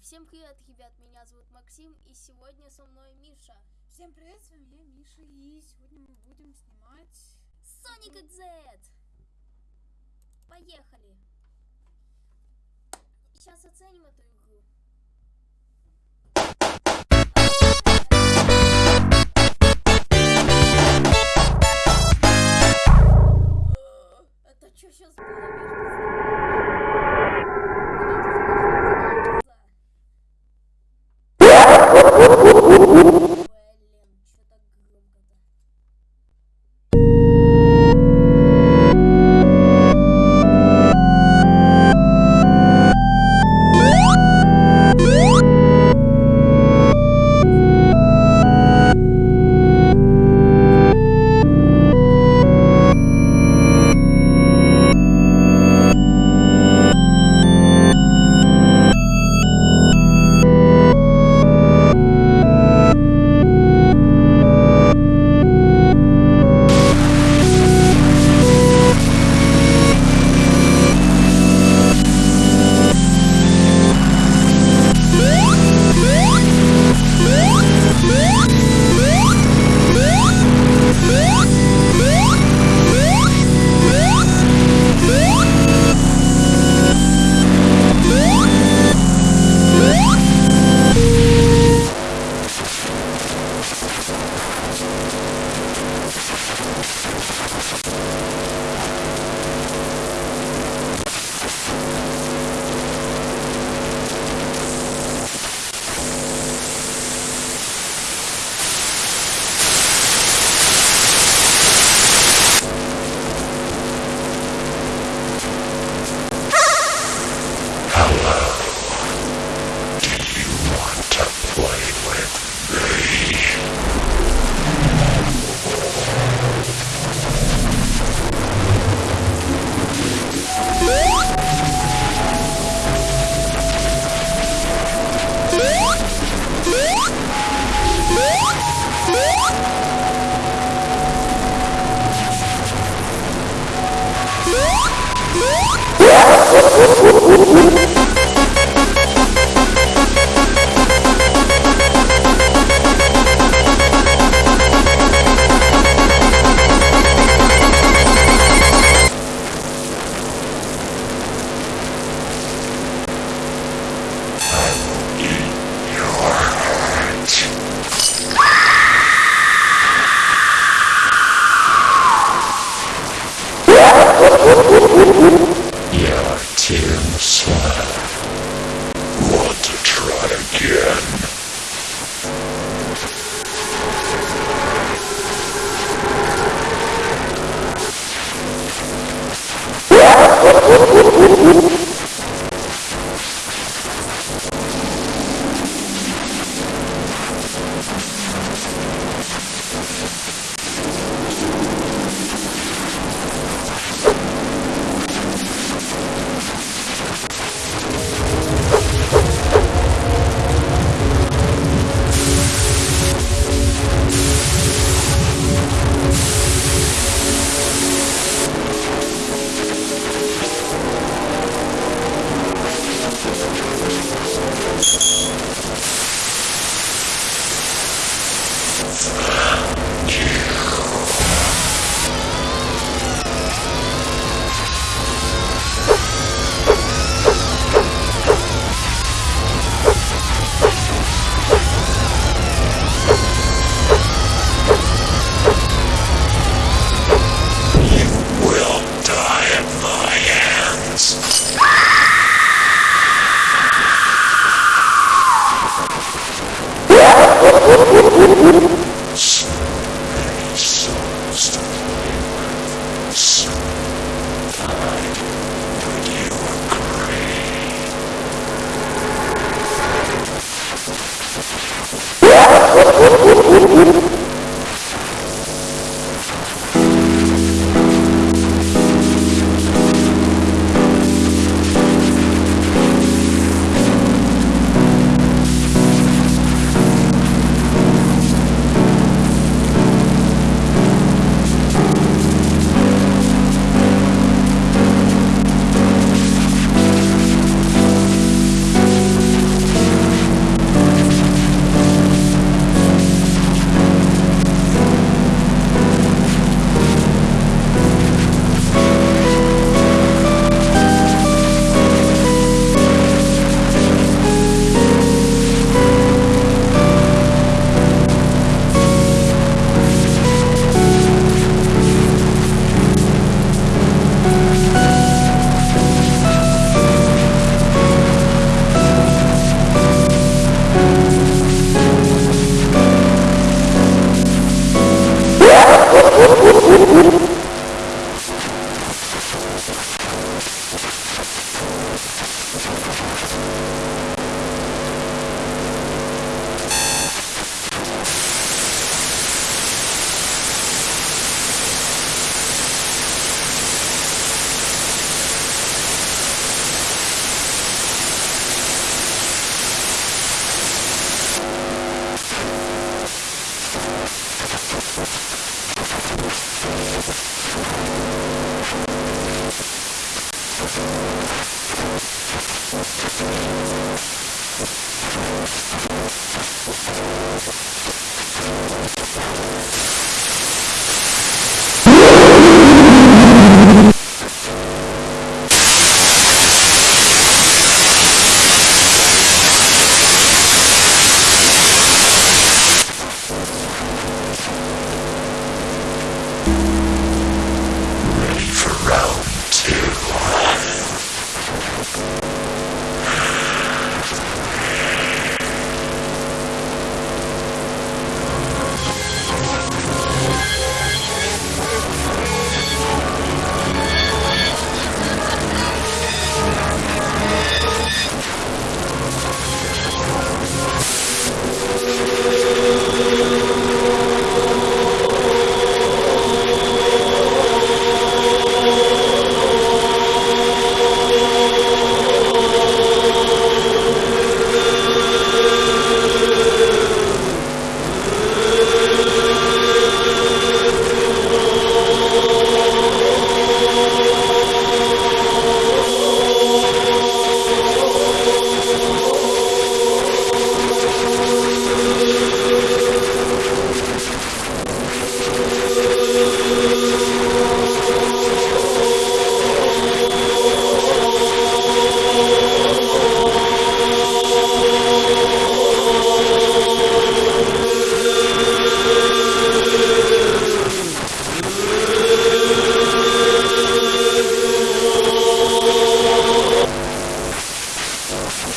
Всем привет, ребят, меня зовут Максим, и сегодня со мной Миша. Всем привет, с вами я, Миша, и сегодня мы будем снимать... Sonic XZ! Поехали! Сейчас оценим эту Yeah, Let's go.